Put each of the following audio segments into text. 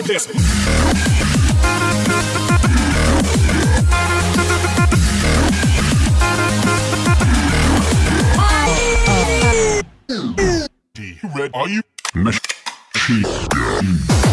at this. D. Red, are you? Machine.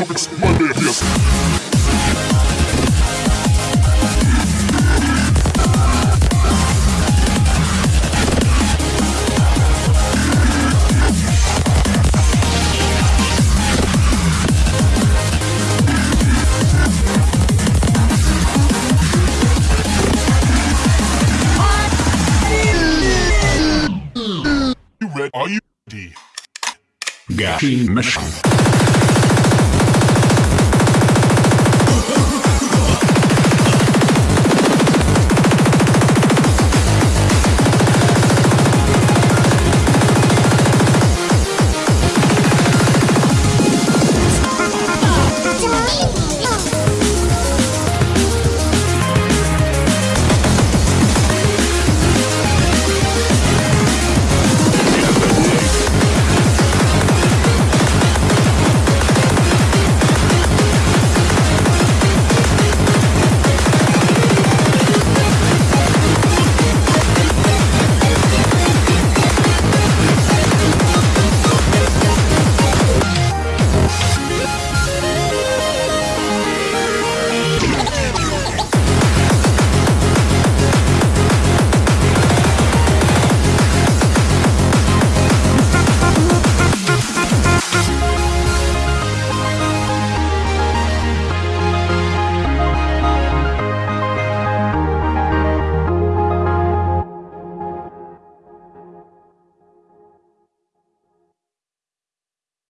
Up, Monday, yes. Are you? ready? Machine. Machine.